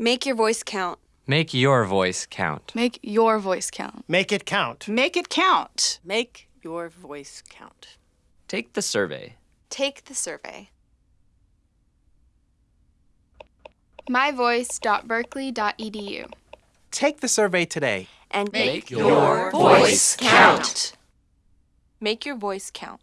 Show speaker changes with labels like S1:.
S1: Make your voice count.
S2: Make your voice count.
S3: Make your voice count.
S4: Make it count.
S5: Make it count.
S6: Make your voice count.
S2: Take the survey.
S1: Take the survey.
S3: myvoice.berkeley.edu.
S4: Take the survey today.
S1: And
S2: Make
S1: your
S2: your voice
S1: count. Make your voice count.